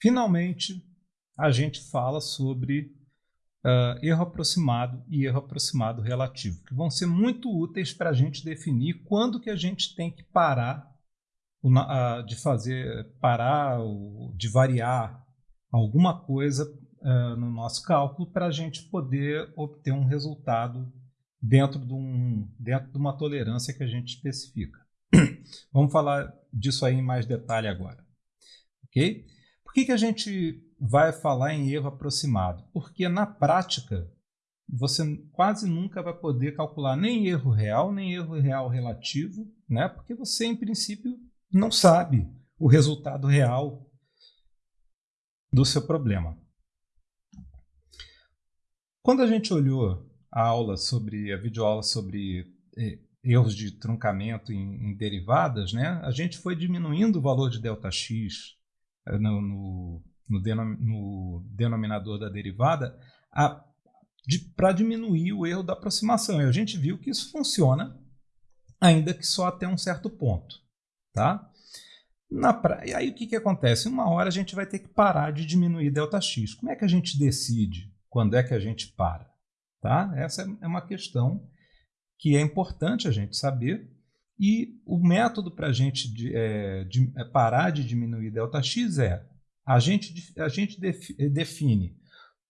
finalmente, a gente fala sobre uh, erro aproximado e erro aproximado relativo, que vão ser muito úteis para a gente definir quando que a gente tem que parar uh, de fazer, parar, de variar alguma coisa uh, no nosso cálculo para a gente poder obter um resultado dentro de, um, dentro de uma tolerância que a gente especifica. Vamos falar disso aí em mais detalhe agora. Ok? Por que, que a gente vai falar em erro aproximado? Porque na prática você quase nunca vai poder calcular nem erro real, nem erro real relativo, né? porque você, em princípio, não sabe o resultado real do seu problema. Quando a gente olhou a aula sobre a videoaula sobre eh, erros de truncamento em, em, derivadas, né, a gente foi diminuindo o valor de ΔX eh, no, no, no, denom, no denominador da derivada de, para diminuir o erro da aproximação. E a gente viu que isso funciona, ainda que só até um certo ponto. Tá? Pra... E aí o que, que acontece? Uma hora a gente vai ter que parar de diminuir ΔX. Como é que a gente decide quando é que a gente para? Tá? Essa é uma questão que é importante a gente saber. E o método para a gente de, é, de, é parar de diminuir ΔX é a gente, a gente define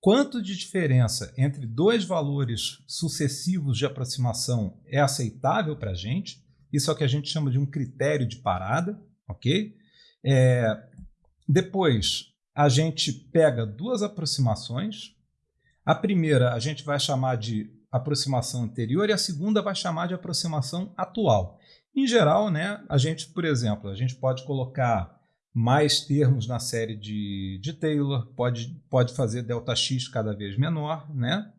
quanto de diferença entre dois valores sucessivos de aproximação é aceitável para a gente. Isso é o que a gente chama de um critério de parada, ok? É, depois, a gente pega duas aproximações. A primeira a gente vai chamar de aproximação anterior e a segunda vai chamar de aproximação atual. Em geral, né, a gente, por exemplo, a gente pode colocar mais termos na série de, de Taylor, pode, pode fazer ΔX cada vez menor, né?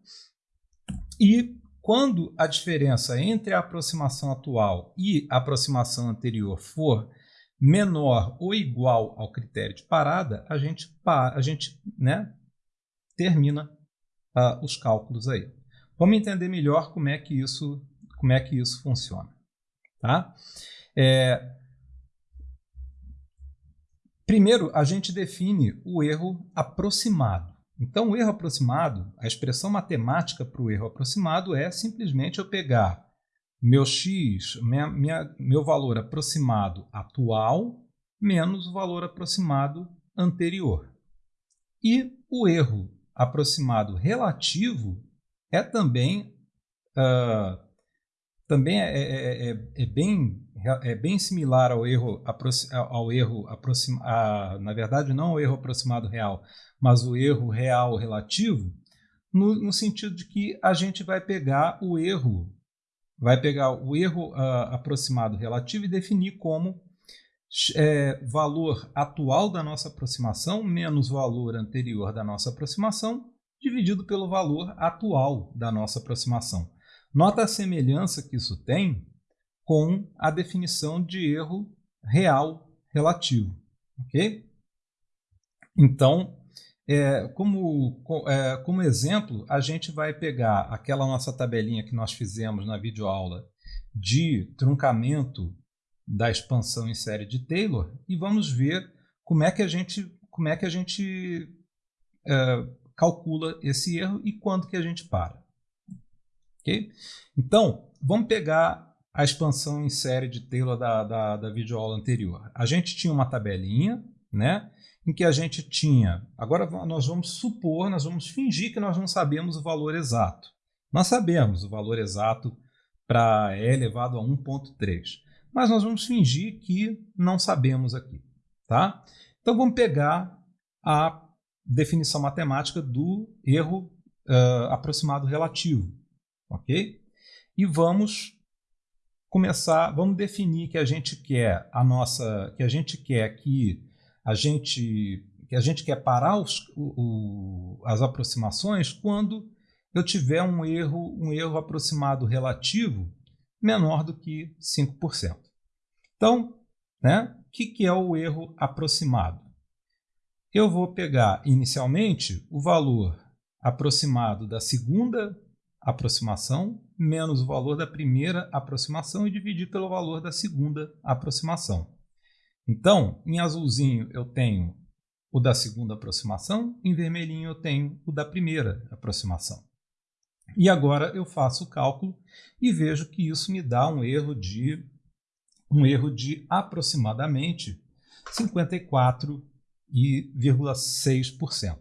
E quando a diferença entre a aproximação atual e a aproximação anterior for menor ou igual ao critério de parada, a gente, a gente né, termina uh, os cálculos aí. Vamos entender melhor como é que isso, como é que isso funciona. Tá? É, Primeiro, a gente define o erro aproximado. Então, o erro aproximado, a expressão matemática para o erro aproximado é simplesmente eu pegar meu x, minha, minha, meu valor aproximado atual, menos o valor aproximado anterior. E o erro aproximado relativo é também, uh, também é, é, é, é bem é bem similar ao erro, ao erro aproximado, na verdade não ao erro aproximado real, mas o erro real relativo, no, no, sentido de que a gente vai pegar o erro, vai pegar o erro uh, aproximado relativo e definir como é, valor atual da nossa aproximação menos valor anterior da nossa aproximação dividido pelo valor atual da nossa aproximação. Nota a semelhança que isso tem com a definição de erro real relativo. ok? Então, é, como, é, como exemplo, a gente vai pegar aquela nossa tabelinha que nós fizemos na videoaula de truncamento da expansão em série de Taylor e vamos ver como é que a gente, como é que a gente é, calcula esse erro e quando que a gente para. Okay? Então, vamos pegar a expansão em série de Taylor da, da, da videoaula anterior. A gente tinha uma tabelinha, né? Em que a gente tinha. Agora nós vamos supor, nós vamos fingir que nós não sabemos o valor exato. Nós sabemos o valor exato para E elevado a 1.3. Mas nós vamos fingir que não sabemos aqui. Tá? Então vamos pegar a definição matemática do erro uh, aproximado relativo. Ok? E vamos começar, vamos definir que a gente quer a nossa, que a gente quer que a gente que a gente quer parar os, o, as aproximações quando eu tiver um erro, um erro aproximado relativo menor do que 5%. Então, né, o que, que é o erro aproximado? Eu vou pegar inicialmente o valor aproximado da segunda aproximação menos o valor da primeira aproximação e dividir pelo valor da segunda aproximação. Então, em azulzinho eu tenho o da segunda aproximação, em vermelhinho eu tenho o da primeira aproximação. E agora eu faço o cálculo e vejo que isso me dá um erro de um erro de aproximadamente 54,6%.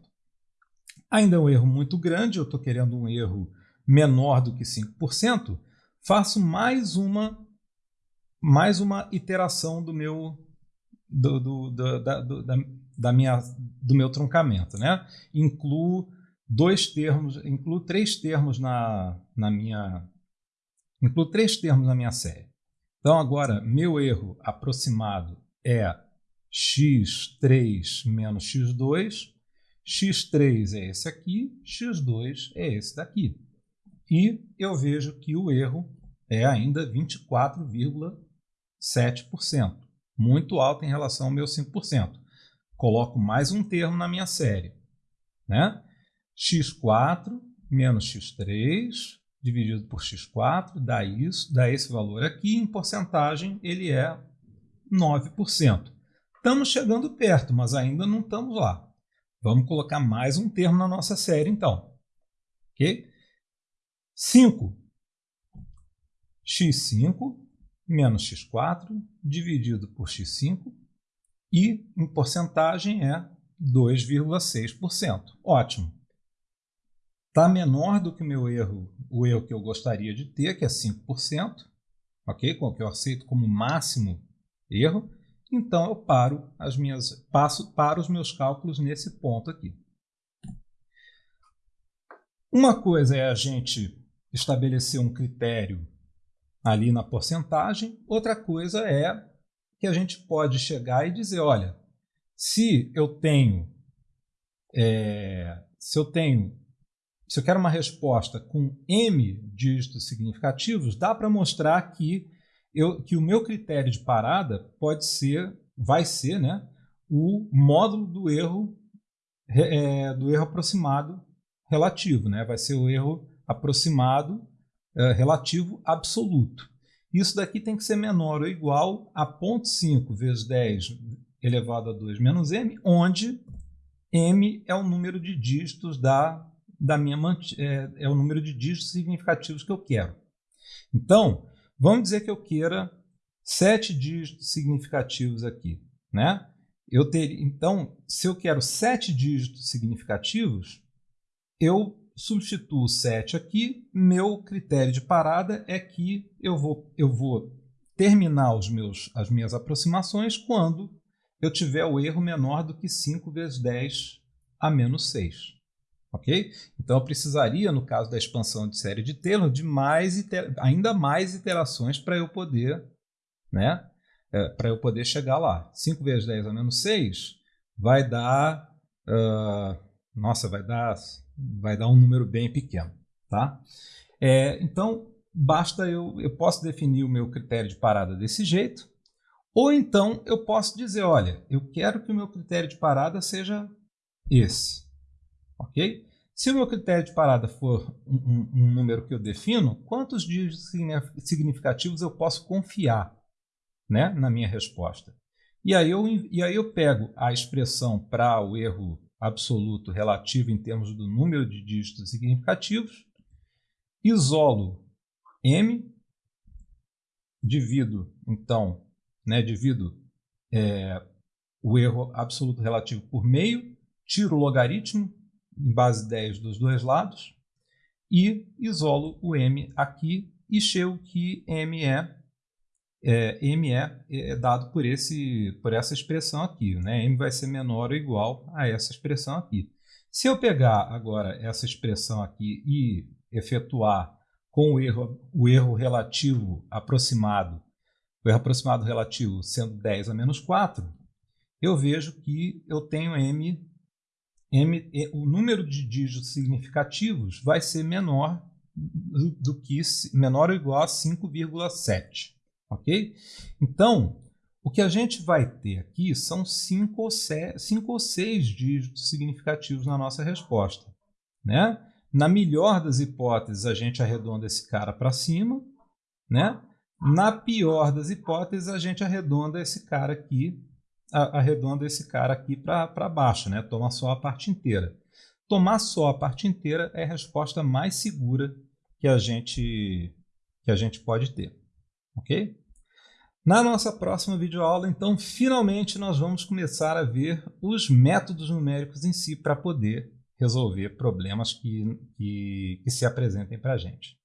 Ainda é um erro muito grande, eu estou querendo um erro menor do que 5%, faço mais uma mais uma iteração do meu do, do, do, da, do, da, da, minha, do meu truncamento. Né? Incluo dois termos, incluo três termos na, na minha incluo três termos na minha série. Então agora meu erro aproximado é x3 menos x2, x3 é esse aqui, x2 é esse daqui. E eu vejo que o erro é ainda 24,7%, muito alto em relação ao meu 5%. Coloco mais um termo na minha série. Né? x4 menos x3 dividido por x4 dá isso, dá esse valor aqui. Em porcentagem, ele é 9%. Estamos chegando perto, mas ainda não estamos lá. Vamos colocar mais um termo na nossa série, então. Ok? 5. x5 menos x4 dividido por x5 e em porcentagem é 2,6%. Ótimo. Está menor do que o meu erro, o erro que eu gostaria de ter, que é 5%, ok? Que eu aceito como máximo erro. Então eu paro as minhas, passo para os meus cálculos nesse ponto aqui. Uma coisa é a gente estabelecer um critério ali na porcentagem, outra coisa é que a gente pode chegar e dizer, olha, se eu tenho, é, se eu tenho, se eu quero uma resposta com m dígitos significativos, dá para mostrar que eu, que o meu critério de parada pode ser, vai ser, né, o módulo do erro é, do erro aproximado relativo, né? Vai ser o erro aproximado é, relativo absoluto. Isso daqui tem que ser menor ou igual a 0,5 vezes 10 elevado a 2 menos m, onde m é o número de dígitos da, da minha é, é o número de dígitos significativos que eu quero. Então, Vamos dizer que eu queira sete dígitos significativos aqui. Né? Eu ter, então, se eu quero sete dígitos significativos, eu substituo 7 aqui. Meu critério de parada é que eu vou, eu vou terminar os meus, as minhas aproximações quando eu tiver o erro menor do que 5 vezes 10 a menos 6 ok? Então eu precisaria, no caso da expansão de série de Taylor, de mais ainda mais iterações para eu poder, né? É, eu poder chegar lá. 5 vezes 10 a menos 6 vai dar, uh, nossa, vai dar, vai dar um número bem pequeno, tá? É, então basta eu, eu posso definir o meu critério de parada desse jeito, ou então eu posso dizer, olha, eu quero que o meu critério de parada seja esse ok? Se o meu critério de parada for um, um, um número que eu defino, quantos dígitos significativos eu posso confiar né, na minha resposta? E aí eu, e aí eu pego a expressão para o erro absoluto relativo em termos do número de dígitos significativos, isolo m, divido, então, né, divido é, o erro absoluto relativo por meio, tiro o logaritmo, em base 10 dos dois lados e isolo o m aqui e chego que m é, é, m é, é dado por, esse, por essa expressão aqui. Né? m vai ser menor ou igual a essa expressão aqui. Se eu pegar agora essa expressão aqui e efetuar com o erro, o erro relativo aproximado, o erro aproximado relativo sendo 10 a menos 4, eu vejo que eu tenho m M, o número de dígitos significativos vai ser menor do, do que menor ou igual a 5,7, ok? Então, o que a gente vai ter aqui são 5 ou, 5 ou 6 dígitos significativos na nossa resposta, né? Na melhor das hipóteses, a gente arredonda esse cara para cima, né? Na pior das hipóteses, a gente arredonda esse cara aqui arredonda esse cara aqui para baixo, né? toma só a parte inteira. Tomar só a parte inteira é a resposta mais segura que a gente, que a gente pode ter. Ok? Na nossa próxima videoaula, então, finalmente nós vamos começar a ver os métodos numéricos em si para poder resolver problemas que, que, que se apresentem para a gente.